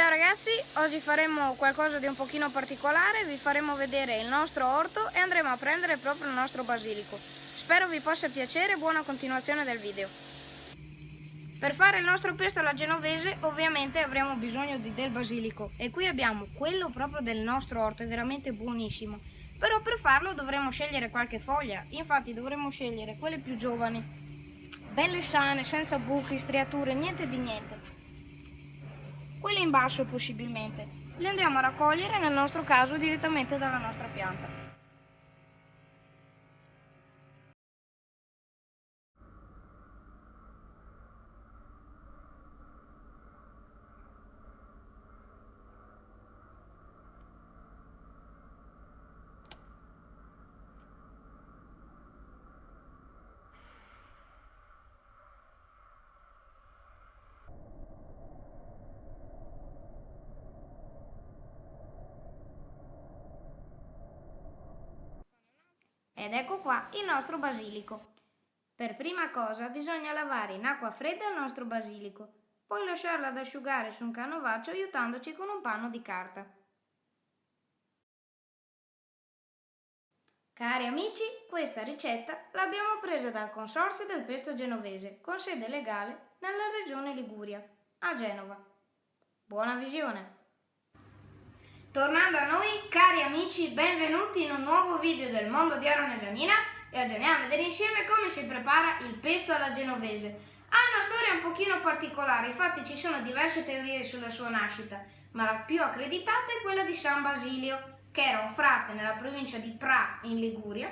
Ciao ragazzi, oggi faremo qualcosa di un pochino particolare, vi faremo vedere il nostro orto e andremo a prendere proprio il nostro basilico. Spero vi possa piacere, buona continuazione del video. Per fare il nostro pesto alla genovese ovviamente avremo bisogno di del basilico e qui abbiamo quello proprio del nostro orto, è veramente buonissimo. Però per farlo dovremo scegliere qualche foglia, infatti dovremo scegliere quelle più giovani, belle sane, senza buchi, striature, niente di niente quelle in basso possibilmente. Le andiamo a raccogliere nel nostro caso direttamente dalla nostra pianta. Ed ecco qua il nostro basilico. Per prima cosa bisogna lavare in acqua fredda il nostro basilico, poi lasciarlo ad asciugare su un canovaccio aiutandoci con un panno di carta. Cari amici, questa ricetta l'abbiamo presa dal Consorzio del Pesto Genovese, con sede legale nella regione Liguria, a Genova. Buona visione! Tornando a noi, cari amici, benvenuti in un nuovo video del mondo di Aaron e e oggi andiamo a vedere insieme come si prepara il pesto alla genovese. Ha una storia un pochino particolare, infatti ci sono diverse teorie sulla sua nascita, ma la più accreditata è quella di San Basilio, che era un frate nella provincia di Pra in Liguria,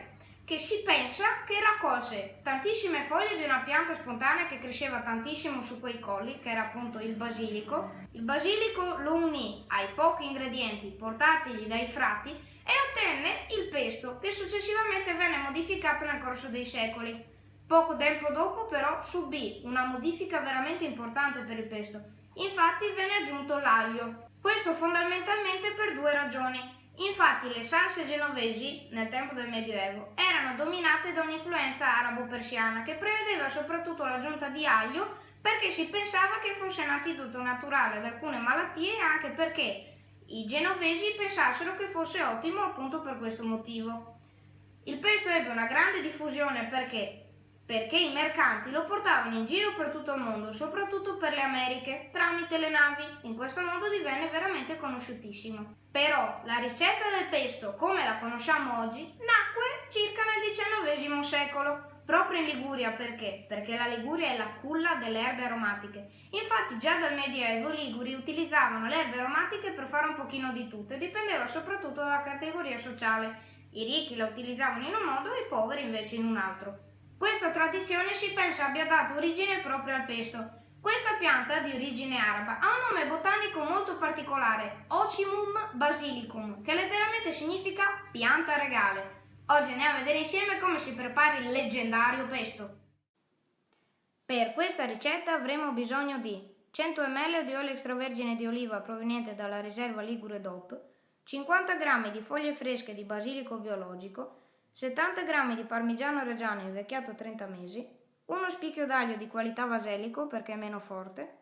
che si pensa che raccolse tantissime foglie di una pianta spontanea che cresceva tantissimo su quei colli, che era appunto il basilico. Il basilico lo unì ai pochi ingredienti portatigli dai frati e ottenne il pesto, che successivamente venne modificato nel corso dei secoli. Poco tempo dopo però subì una modifica veramente importante per il pesto. Infatti venne aggiunto l'aglio. Questo fondamentalmente per due ragioni. Infatti le salse genovesi, nel tempo del Medioevo, erano dominate da un'influenza arabo-persiana che prevedeva soprattutto l'aggiunta di aglio perché si pensava che fosse un antidoto naturale ad alcune malattie e anche perché i genovesi pensassero che fosse ottimo appunto per questo motivo. Il pesto ebbe una grande diffusione perché perché i mercanti lo portavano in giro per tutto il mondo, soprattutto per le Americhe, tramite le navi. In questo modo divenne veramente conosciutissimo. Però la ricetta del pesto, come la conosciamo oggi, nacque circa nel XIX secolo, proprio in Liguria perché? Perché la Liguria è la culla delle erbe aromatiche. Infatti già dal Medioevo i Liguri utilizzavano le erbe aromatiche per fare un pochino di tutto e dipendeva soprattutto dalla categoria sociale. I ricchi la utilizzavano in un modo e i poveri invece in un altro. Questa tradizione si pensa abbia dato origine proprio al pesto. Questa pianta, di origine araba, ha un nome botanico molto particolare, Ocimum basilicum, che letteralmente significa pianta regale. Oggi andiamo a vedere insieme come si prepara il leggendario pesto. Per questa ricetta avremo bisogno di 100 ml di olio extravergine di oliva proveniente dalla riserva Ligure DOP, 50 g di foglie fresche di basilico biologico, 70 g di parmigiano reggiano invecchiato 30 mesi, uno spicchio d'aglio di qualità vaselico perché è meno forte,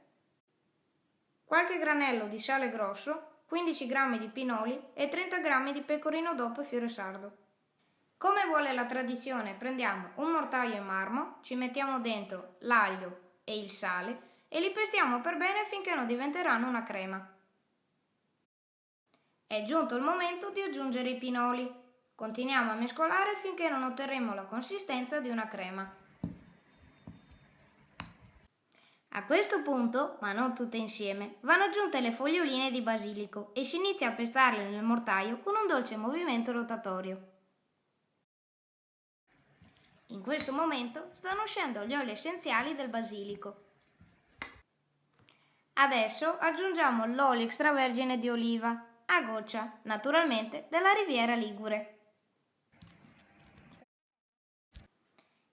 qualche granello di sale grosso, 15 g di pinoli e 30 g di pecorino dopo fiore sardo. Come vuole la tradizione, prendiamo un mortaio in marmo, ci mettiamo dentro l'aglio e il sale e li pestiamo per bene finché non diventeranno una crema. È giunto il momento di aggiungere i pinoli. Continuiamo a mescolare finché non otterremo la consistenza di una crema. A questo punto, ma non tutte insieme, vanno aggiunte le foglioline di basilico e si inizia a pestarle nel mortaio con un dolce movimento rotatorio. In questo momento stanno uscendo gli oli essenziali del basilico. Adesso aggiungiamo l'olio extravergine di oliva, a goccia, naturalmente della Riviera Ligure.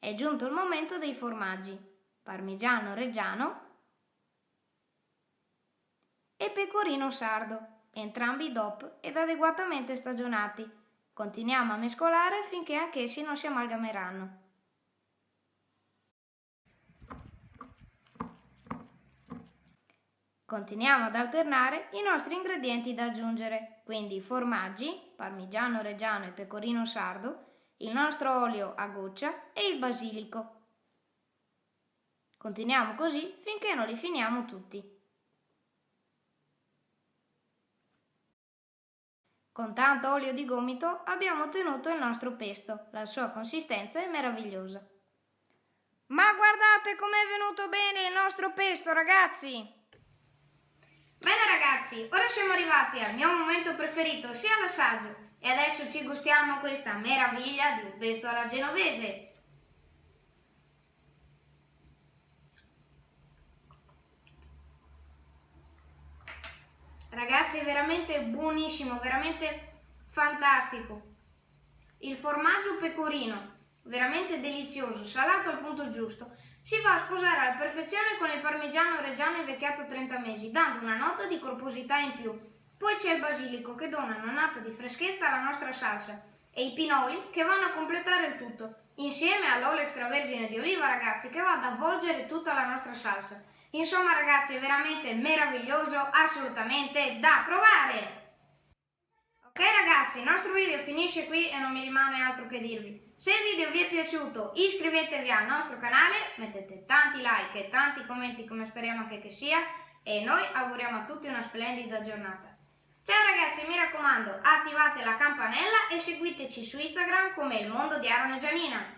È giunto il momento dei formaggi, parmigiano reggiano e pecorino sardo, entrambi DOP ed adeguatamente stagionati. Continuiamo a mescolare finché anch'essi non si amalgameranno. Continuiamo ad alternare i nostri ingredienti da aggiungere, quindi formaggi, parmigiano reggiano e pecorino sardo, il nostro olio a goccia e il basilico. Continuiamo così finché non li finiamo tutti. Con tanto olio di gomito abbiamo ottenuto il nostro pesto, la sua consistenza è meravigliosa. Ma guardate com'è venuto bene il nostro pesto ragazzi! Bene ragazzi, ora siamo arrivati al mio momento preferito, sia l'assaggio, e adesso ci gustiamo questa meraviglia di un pesto alla genovese. Ragazzi è veramente buonissimo, veramente fantastico. Il formaggio pecorino, veramente delizioso, salato al punto giusto. Si va a sposare alla perfezione con il parmigiano reggiano invecchiato 30 mesi, dando una nota di corposità in più. Poi c'è il basilico che dona una nota di freschezza alla nostra salsa e i pinoli che vanno a completare il tutto, insieme all'olio extravergine di oliva ragazzi che va ad avvolgere tutta la nostra salsa. Insomma ragazzi è veramente meraviglioso, assolutamente da provare! Ok ragazzi, il nostro video finisce qui e non mi rimane altro che dirvi. Se il video vi è piaciuto iscrivetevi al nostro canale, mettete tanti like e tanti commenti come speriamo che, che sia e noi auguriamo a tutti una splendida giornata. Ciao ragazzi, mi raccomando, attivate la campanella e seguiteci su Instagram come il mondo di Aaron e Gianina.